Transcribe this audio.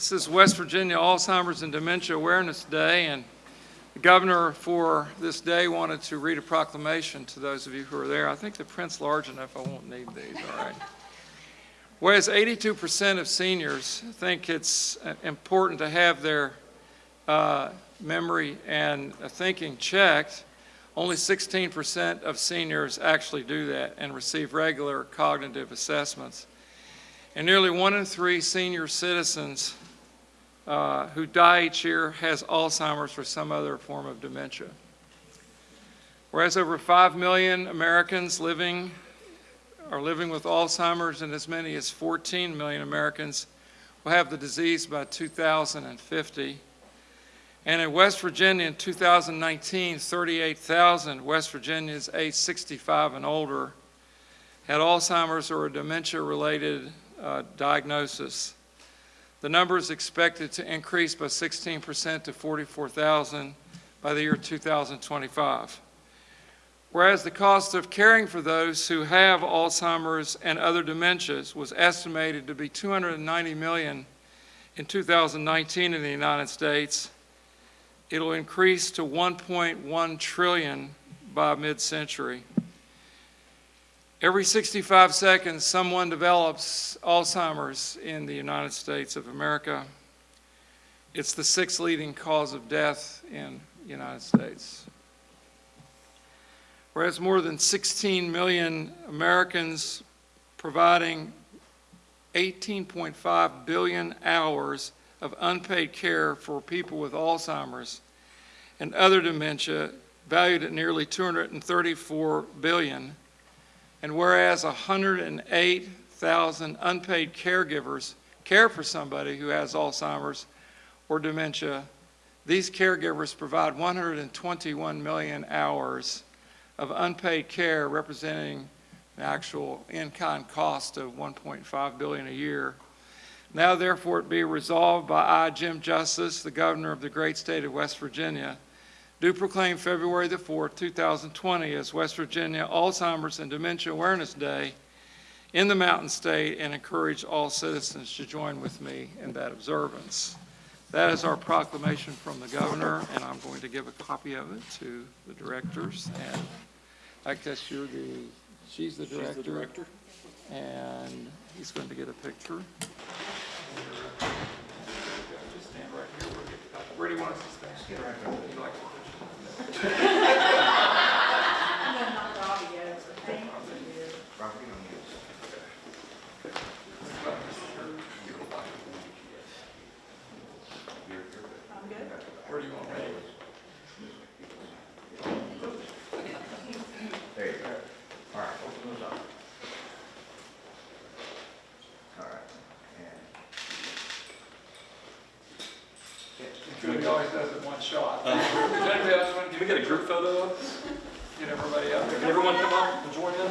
This is West Virginia Alzheimer's and Dementia Awareness Day, and the governor for this day wanted to read a proclamation to those of you who are there. I think the print's large enough, I won't need these, all right? Whereas 82% of seniors think it's uh, important to have their uh, memory and uh, thinking checked, only 16% of seniors actually do that and receive regular cognitive assessments. And nearly one in three senior citizens uh, who die each year has Alzheimer's or some other form of dementia. Whereas over 5 million Americans living are living with Alzheimer's and as many as 14 million Americans will have the disease by 2050. And in West Virginia in 2019, 38,000 West Virginians aged 65 and older had Alzheimer's or a dementia-related uh, diagnosis. The number is expected to increase by 16% to 44,000 by the year 2025. Whereas the cost of caring for those who have Alzheimer's and other dementias was estimated to be 290 million in 2019 in the United States, it'll increase to 1.1 trillion by mid-century. Every 65 seconds, someone develops Alzheimer's in the United States of America. It's the sixth leading cause of death in the United States. Whereas more than 16 million Americans providing 18.5 billion hours of unpaid care for people with Alzheimer's and other dementia valued at nearly 234 billion and whereas 108,000 unpaid caregivers care for somebody who has Alzheimer's or dementia, these caregivers provide 121 million hours of unpaid care representing the actual in-kind cost of 1.5 billion a year. Now therefore it be resolved by I, Jim Justice, the governor of the great state of West Virginia, do proclaim February the 4th, 2020 as West Virginia Alzheimer's and Dementia Awareness Day in the Mountain State and encourage all citizens to join with me in that observance. That is our proclamation from the governor, and I'm going to give a copy of it to the directors. And I guess you're the, she's the director. She's the director. And he's going to get a picture. Just stand right here. We'll get the copy. Where do you want us to stand? Where do you want me? There you go. All right, open those up. All right, Julie always does it one shot. Uh, does anybody else want to Can we get a group photo? get everybody up Can everyone come up and join in?